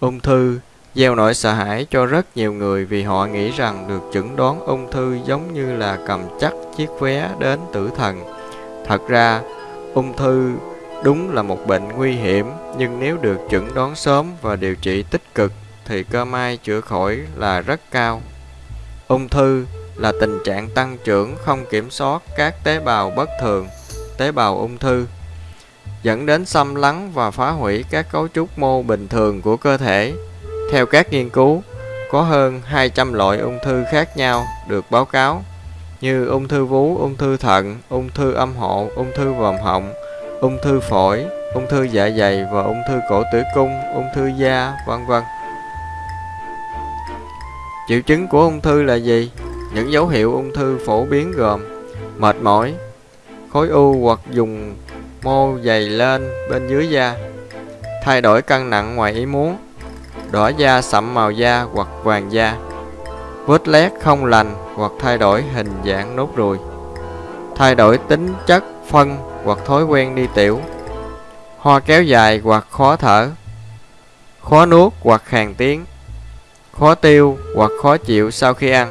Ung thư gieo nỗi sợ hãi cho rất nhiều người vì họ nghĩ rằng được chẩn đoán ung thư giống như là cầm chắc chiếc vé đến tử thần. Thật ra, ung thư đúng là một bệnh nguy hiểm, nhưng nếu được chẩn đoán sớm và điều trị tích cực thì cơ may chữa khỏi là rất cao. Ung thư là tình trạng tăng trưởng không kiểm soát các tế bào bất thường, tế bào ung thư dẫn đến xâm lấn và phá hủy các cấu trúc mô bình thường của cơ thể. Theo các nghiên cứu, có hơn 200 loại ung thư khác nhau được báo cáo như ung thư vú, ung thư thận, ung thư âm hộ, ung thư vòm họng, ung thư phổi, ung thư dạ dày và ung thư cổ tử cung, ung thư da, vân vân. Triệu chứng của ung thư là gì? Những dấu hiệu ung thư phổ biến gồm mệt mỏi, khối u hoặc dùng mô dày lên bên dưới da, thay đổi cân nặng ngoài ý muốn, đỏ da sậm màu da hoặc vàng da, vết lét không lành hoặc thay đổi hình dạng nốt ruồi, thay đổi tính chất phân hoặc thói quen đi tiểu, ho kéo dài hoặc khó thở, khó nuốt hoặc khàn tiếng, khó tiêu hoặc khó chịu sau khi ăn,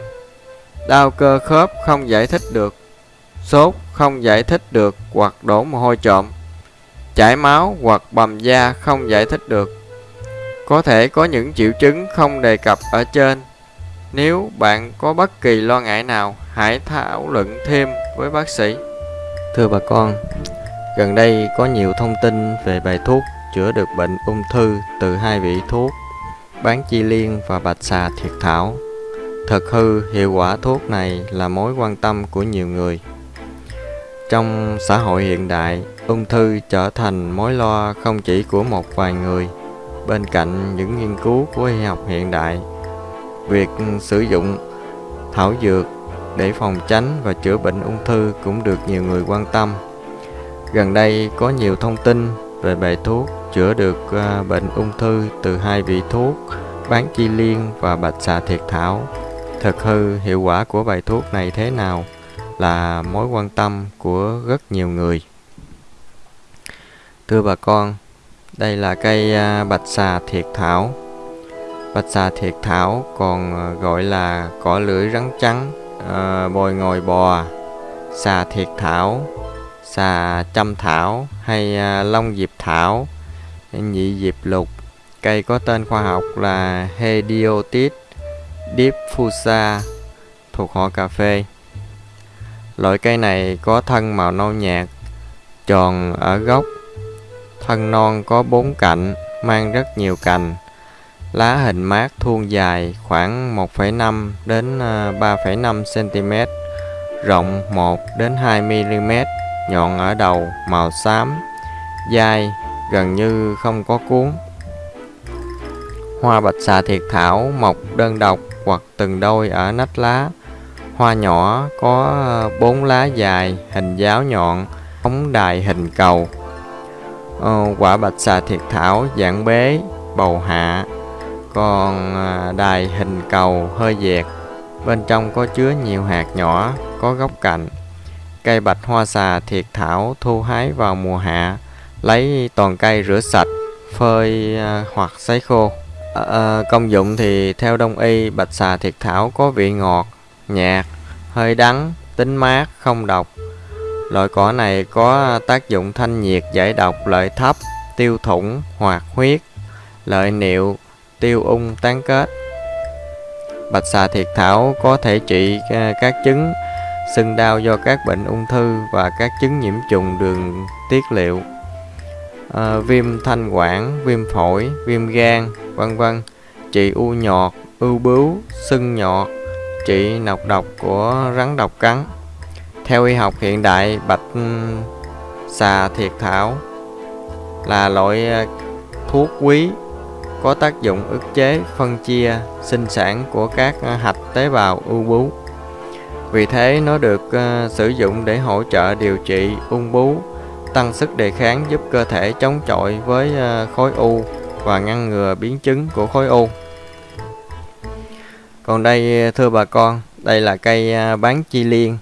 đau cơ khớp không giải thích được, sốt không giải thích được hoặc đổ mồ hôi trộm, chảy máu hoặc bầm da không giải thích được. Có thể có những triệu chứng không đề cập ở trên. Nếu bạn có bất kỳ lo ngại nào, hãy thảo luận thêm với bác sĩ. Thưa bà con, gần đây có nhiều thông tin về bài thuốc chữa được bệnh ung thư từ hai vị thuốc bán chi liên và bạch xà thiệt thảo. Thật hư, hiệu quả thuốc này là mối quan tâm của nhiều người. Trong xã hội hiện đại, ung thư trở thành mối lo không chỉ của một vài người. Bên cạnh những nghiên cứu của y học hiện đại, việc sử dụng thảo dược để phòng tránh và chữa bệnh ung thư cũng được nhiều người quan tâm. Gần đây có nhiều thông tin về bài thuốc chữa được à, bệnh ung thư từ hai vị thuốc bán chi liên và bạch xà thiệt thảo thực hư hiệu quả của bài thuốc này thế nào là mối quan tâm của rất nhiều người. Thưa bà con, đây là cây à, bạch xà thiệt thảo. Bạch xà thiệt thảo còn à, gọi là cỏ lưỡi rắn trắng, à, bồi ngồi bò, xà thiệt thảo, xà châm thảo hay long diệp thảo, nhị diệp lục. Cây có tên khoa học là Hediotis diffusa thuộc họ cà phê. Loại cây này có thân màu nâu nhạt, tròn ở gốc, thân non có bốn cạnh, mang rất nhiều cành. Lá hình mát thuôn dài khoảng 1,5 đến ờ, 3,5 cm, rộng 1 đến 2 mm, nhọn ở đầu, màu xám, dai, gần như không có cuốn. Hoa bạch xà thiệt thảo mọc đơn độc hoặc từng đôi ở nách lá. Hoa nhỏ có ờ, bốn lá dài, hình giáo nhọn, ống đài hình cầu. Ờ, quả bạch xà thiệt thảo dạng bế, bầu hạ, còn ờ, đài hình cầu hơi dẹt. Bên trong có chứa nhiều hạt nhỏ, có góc cạnh. Cây bạch hoa xà thiệt thảo thu hái vào mùa hạ, lấy toàn cây rửa sạch, phơi ờ, hoặc sấy khô. À, công dụng thì theo đông y bạch xà thiệt thảo có vị ngọt, nhạt, hơi đắng, tính mát, không độc. Loại cỏ này có tác dụng thanh nhiệt giải độc lợi thấp, tiêu thủng, hoạt huyết, lợi niệu, tiêu ung tán kết. Bạch xà thiệt thảo có thể trị ờ, các chứng sưng đau do các bệnh ung thư và các chứng nhiễm trùng đường tiết liệu à, viêm thanh quản, viêm phổi, viêm gan, vân vân, trị u nhọt, ưu bướu, sưng nhọt, trị nọc độc của rắn độc cắn. Theo y học hiện đại, bạch ừ, xà thiệt thảo là loại ờ, thuốc quý có tác dụng ức chế phân chia sinh sản của các ờ, hạch tế bào ưu bướu. Vì thế nó được uh, sử dụng để hỗ trợ điều trị ung bướu tăng sức đề kháng giúp cơ thể chống chọi với khối u và ngăn ngừa biến chứng của khối u. Còn đây thưa bà con, Đây là cây à, bán chi liên.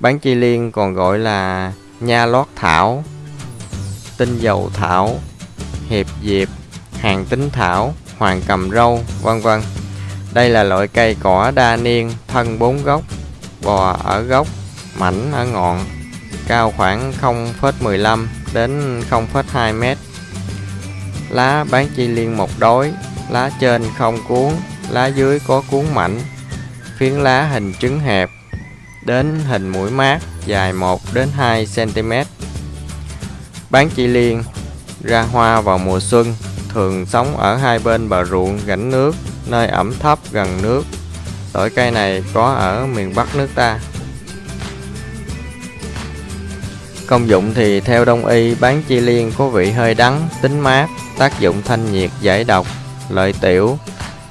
Bán chi liên còn gọi là nha lót thảo, tinh dầu thảo, hiệp diệp, hàng tính thảo, hoàng cầm râu, vân vân. Đây là loại cây cỏ đa niên, thân bốn gốc, bò ở gốc, mảnh ở ngọn, cao khoảng 0,15 đến 0,2 mét. Lá bán chi liên một đối, lá trên không cuốn, lá dưới có cuốn mảnh. Phiến lá hình trứng hẹp đến hình mũi mát dài 1 đến 2 cm. Bán chi liên ra hoa vào mùa xuân, thường sống ở hai bên bờ ruộng rãnh nước, nơi ẩm thấp gần nước. Loại cây này có ở miền Bắc nước ta. Công dụng thì theo đông y bán chi liên có vị hơi đắng, tính mát, tác dụng thanh nhiệt giải độc, lợi tiểu,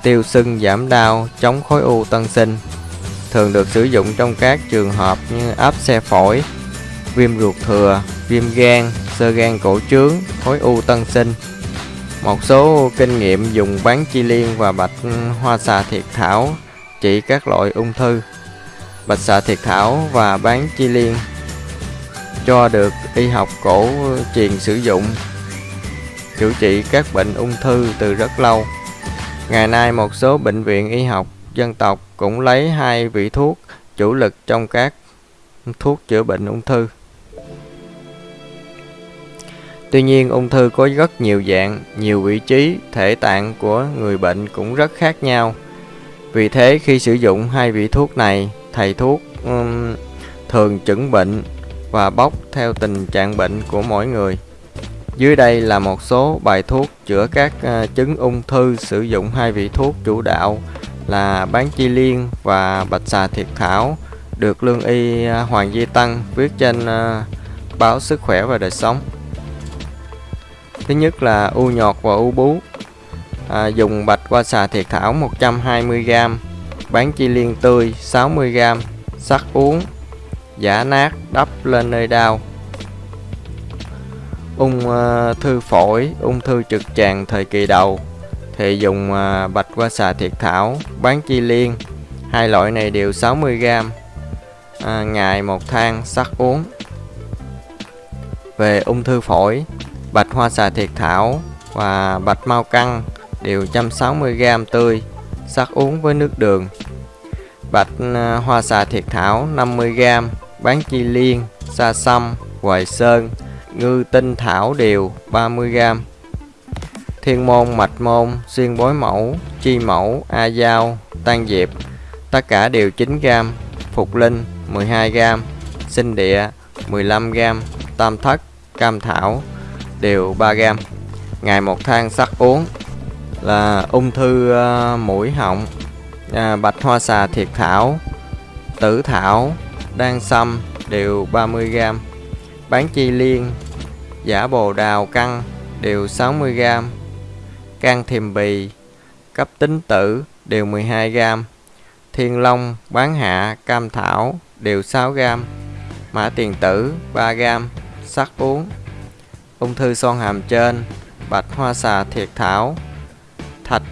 tiêu sưng giảm đau, chống khối u tân sinh. Thường được sử dụng trong các trường hợp như áp xe phổi, viêm ruột thừa, viêm gan, sơ gan cổ trướng, khối u tân sinh. Một số kinh nghiệm dùng bán chi liên và bạch hoa xà thiệt thảo trị các loại ung thư. Bạch xà thiệt thảo và bán chi liên cho được y học cổ truyền sử dụng chữa trị các bệnh ung thư từ rất lâu. Ngày nay một số bệnh viện y học dân tộc cũng lấy hai vị thuốc chủ lực trong các thuốc chữa bệnh ung thư. Tuy nhiên ung thư có rất nhiều dạng, nhiều vị trí, thể tạng của người bệnh cũng rất khác nhau. Vì thế khi sử dụng hai vị thuốc này, thầy thuốc um, thường chẩn bệnh và bóc theo tình trạng bệnh của mỗi người. Dưới đây là một số bài thuốc chữa các ờ, chứng ung thư sử dụng hai vị thuốc chủ đạo là bán chi liên và bạch xà thiệt thảo được lương y ờ, Hoàng Di Tăng viết trên ờ, báo Sức khỏe và đời sống. Thứ nhất là u nhọt và u bú. À, dùng bạch qua xà thiệt thảo 120g, bán chi liên tươi 60g, sắc uống, giả nát đắp lên nơi đau. Ung ờ, thư phổi, ung thư trực tràng thời kỳ đầu thì dùng ờ, bạch qua xà thiệt thảo, bán chi liên. Hai loại này đều 60g. À, ngày một thang sắc uống. Về ung thư phổi bạch hoa xà thiệt thảo và bạch mau căng đều 160g tươi, sắc uống với nước đường. Bạch ờ, hoa xà thiệt thảo 50g, bán chi liên, sa sâm, hoài sơn, ngư tinh thảo đều 30g. Thiên môn, mạch môn, xuyên bối mẫu, chi mẫu, a dao tan diệp, tất cả đều 9g. Phục linh 12g, sinh địa 15g, tam thất, cam thảo đều 3g ngày một thang sắc uống là ung thư uh, mũi họng à, bạch hoa xà thiệt thảo tử thảo đan sâm đều 30g bán chi liên giả bồ đào căng đều 60 gram. Can thiềm bì cấp tính tử đều 12 gram. Thiên long bán hạ cam thảo đều 6 gram. Mã tiền tử 3 gram sắc uống. Ung thư son hàm trên, bạch hoa xà thiệt thảo, thạch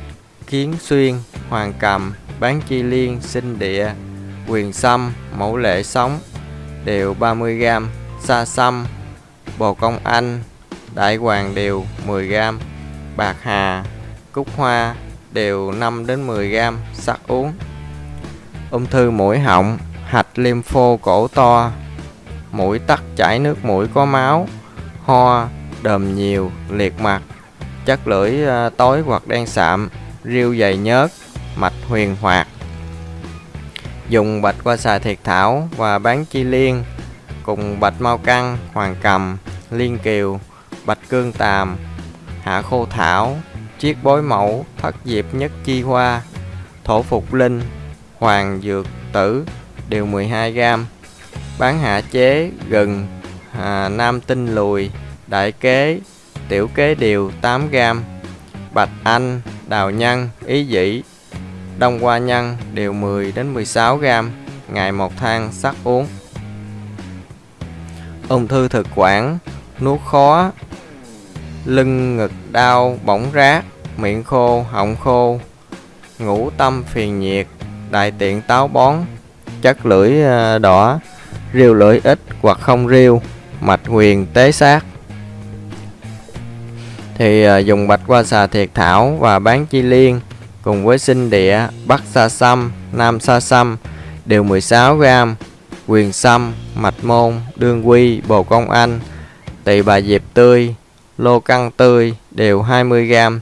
kiến xuyên, hoàng cầm, bán chi liên, sinh địa, quyền sâm, mẫu lệ sống đều 30g, sa sâm, bồ công anh, đại hoàng đều 10g, bạc hà, cúc hoa đều 5 đến 10g, sắc uống. Ung thư mũi họng, hạch lympho cổ to, mũi tắc chảy nước mũi có máu, ho, đờm nhiều, liệt mặt, chất lưỡi à, tối hoặc đen sạm, riêu dày nhớt, mạch huyền hoạt. Dùng bạch qua xài thiệt thảo và bán chi liên cùng bạch mau căng, hoàng cầm, liên kiều, bạch cương tàm, hạ khô thảo, chiết bối mẫu, thất diệp nhất chi hoa, thổ phục linh, hoàng dược tử đều 12 gram. Bán hạ chế gừng, à, nam tinh lùi, đại kế, tiểu kế điều 8 gram. bạch anh, đào nhân, ý dĩ, đông hoa nhân đều 10 đến 16 gram ngày một thang sắc uống. Ung thư thực quản, nuốt khó, lưng ngực đau, bỏng rát, miệng khô, họng khô, ngủ tâm phiền nhiệt, đại tiện táo bón, chất lưỡi ờ, đỏ, riêu lưỡi ít hoặc không riêu, mạch huyền tế sát. Thì ờ, dùng bạch qua xà thiệt thảo và bán chi liên cùng với sinh địa, bắc sa sâm, nam sa sâm đều 16g, quyền sâm, mạch môn, đương quy, bồ công anh, tỳ bà diệp tươi, lô căng tươi đều 20g,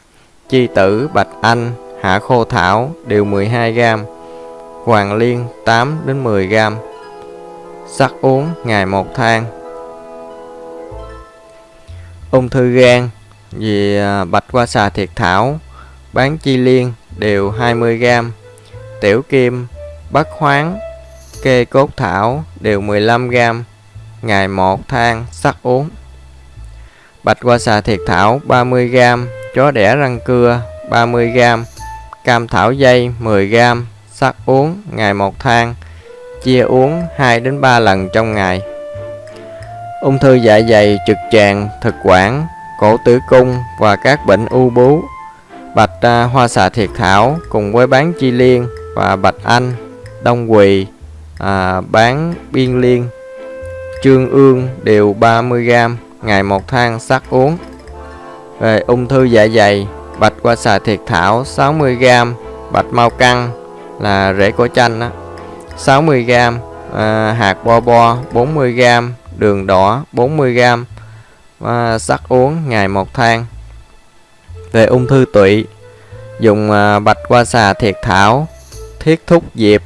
chi tử, bạch anh, hạ khô thảo đều 12g, hoàng liên 8 đến 10g. Sắc uống ngày một thang. Ung thư gan vì à, bạch qua xà thiệt thảo, bán chi liên đều 20g, tiểu kim, bắc khoáng kê cốt thảo đều 15g, ngày một thang sắc uống. Bạch qua xà thiệt thảo 30g, chó đẻ răng cưa 30g, cam thảo dây 10g, sắc uống ngày một thang, chia uống 2 đến 3 lần trong ngày. Ung thư dạ dày, trực tràng, thực quản, cổ tử cung và các bệnh u bú. Bạch à, hoa xà thiệt thảo cùng với bán chi liên và bạch anh, đông quỳ, à, bán biên liên, trương ương đều 30g ngày một thang sắc uống. Về ung thư dạ dày, bạch qua xà thiệt thảo 60g, bạch mau căng là rễ của chanh đó, 60g, à, hạt bo bo 40g, đường đỏ 40g, à, sắc uống ngày một thang. Về ung thư tụy, dùng à, bạch qua xà thiệt thảo, thiết thúc diệp,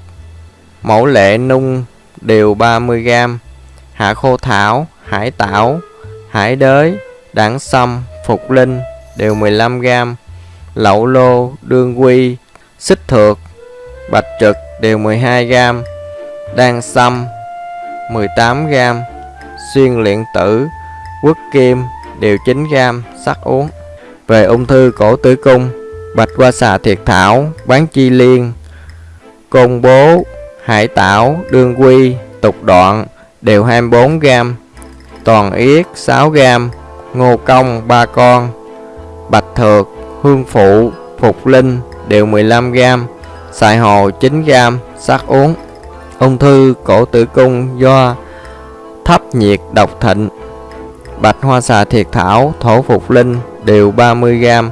mẫu lệ nung đều 30g, hạ khô thảo, hải tảo, hải đới, đảng sâm, phục linh đều 15g, lậu lô, đương quy, xích thược, bạch trực đều 12g, đan sâm 18g, xuyên luyện tử, quốc kim đều 9g, sắc uống. Về ung thư cổ tử cung, bạch qua xà thiệt thảo, bán chi liên, công bố, hải tảo, đương quy, tục đoạn đều 24g, toàn yết 6g, ngô công 3 con, bạch thược, hương phụ, phục linh đều 15g, xài hồ 9g, sắc uống. Ung thư cổ tử cung do thấp nhiệt độc thịnh, bạch hoa xà thiệt thảo, thổ phục linh đều 30g,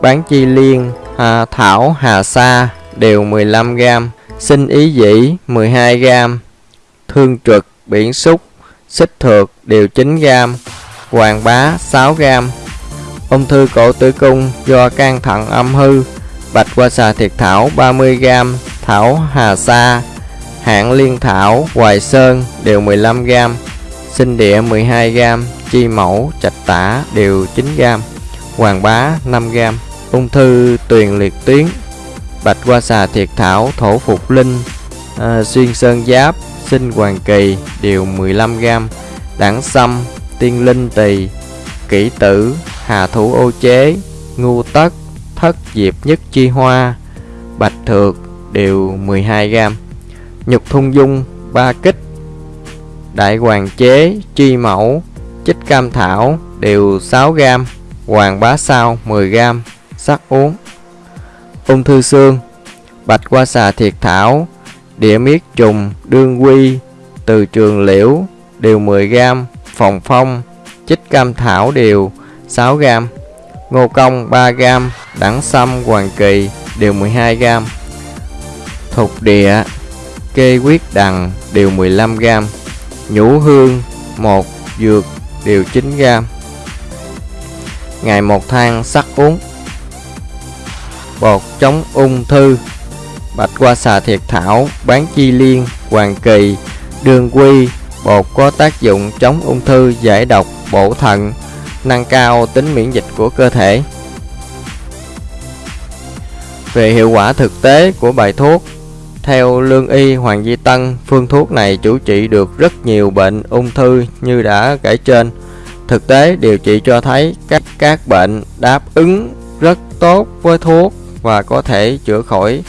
bán chi liên, à, thảo hà sa đều 15g, sinh ý dĩ 12g, thương trực, biển xúc, xích thược đều 9g, hoàng bá 6g. Ung thư cổ tử cung do can thận âm hư, bạch qua xà thiệt thảo 30g, thảo hà sa, hạng liên thảo, hoài sơn đều 15g, sinh địa 12g, chi mẫu, trạch tả đều 9g, hoàng bá 5g. Ung thư tuyền liệt tuyến, bạch qua xà thiệt thảo, thổ phục linh, à, xuyên sơn giáp, sinh hoàng kỳ đều 15g, đảng sâm, tiên linh tỳ, kỷ tử, hà thủ ô chế, ngu tất, thất diệp nhất chi hoa, bạch thược đều 12g, nhục thung dung, ba kích, đại hoàng chế, chi mẫu, chích cam thảo đều 6g, hoàng bá sao 10g, sắc uống. Ung thư xương, bạch qua xà thiệt thảo, địa miết trùng, đương quy, từ trường liễu đều 10g, phòng phong, chích cam thảo đều 6g, ngô công 3g, đẳng sâm hoàng kỳ đều 12g, thục địa, kê quyết đằng đều 15g, nhũ hương, một dược đều 9g. Ngày một thang sắc uống Bột chống ung thư Bạch qua xà thiệt thảo, bán chi liên, hoàng kỳ, đường quy, bột có tác dụng chống ung thư, giải độc, bổ thận, nâng cao tính miễn dịch của cơ thể. Về hiệu quả thực tế của bài thuốc, theo lương y Hoàng Di Tân, phương thuốc này chủ trị được rất nhiều bệnh ung thư như đã kể trên. Thực tế điều trị cho thấy các các bệnh đáp ứng rất tốt với thuốc và có thể chữa khỏi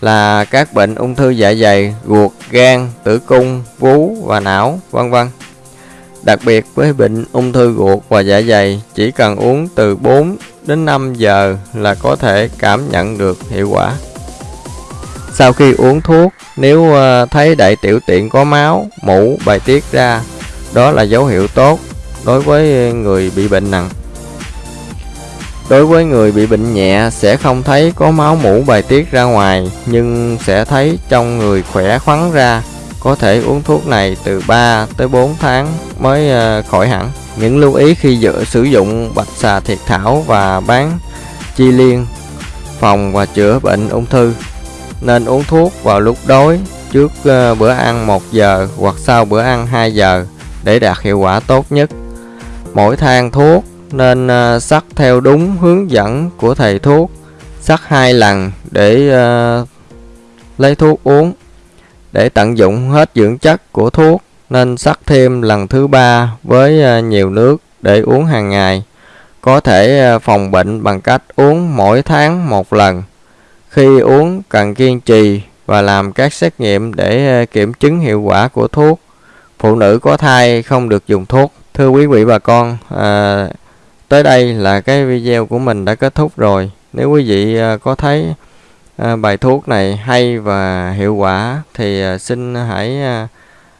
là các bệnh ung thư dạ dày, ruột, gan, tử cung, vú và não, vân vân. Đặc biệt với bệnh ung thư ruột và dạ dày, chỉ cần uống từ 4 đến 5 giờ là có thể cảm nhận được hiệu quả. Sau khi uống thuốc, nếu ờ, thấy đại tiểu tiện có máu, mũ bài tiết ra, đó là dấu hiệu tốt đối với người bị bệnh nặng. Đối với người bị bệnh nhẹ sẽ không thấy có máu mũ bài tiết ra ngoài nhưng sẽ thấy trong người khỏe khoắn ra. Có thể uống thuốc này từ 3 tới 4 tháng mới ờ, khỏi hẳn. Những lưu ý khi dự, sử dụng bạch xà thiệt thảo và bán chi liên phòng và chữa bệnh ung thư. Nên uống thuốc vào lúc đói trước ờ, bữa ăn 1 giờ hoặc sau bữa ăn 2 giờ để đạt hiệu quả tốt nhất. Mỗi thang thuốc nên à, sắc theo đúng hướng dẫn của thầy thuốc. Sắc hai lần để uh, lấy thuốc uống để tận dụng hết dưỡng chất của thuốc. Nên sắc thêm lần thứ ba với uh, nhiều nước để uống hàng ngày. Có thể uh, phòng bệnh bằng cách uống mỗi tháng một lần. Khi uống cần kiên trì và làm các xét nghiệm để kiểm chứng hiệu quả của thuốc. Phụ nữ có thai không được dùng thuốc. Thưa quý vị bà con à, tới đây là cái video của mình đã kết thúc rồi. Nếu quý vị à, có thấy à, bài thuốc này hay và hiệu quả thì à, xin hãy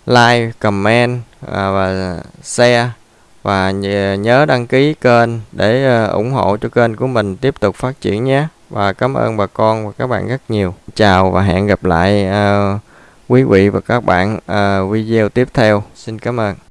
like, comment và share. Và nhớ đăng ký kênh để ủng hộ cho kênh của mình tiếp tục phát triển nhé. Và cảm ơn bà con và các bạn rất nhiều. Chào và hẹn gặp lại quý vị và các bạn video tiếp theo. Xin cảm ơn.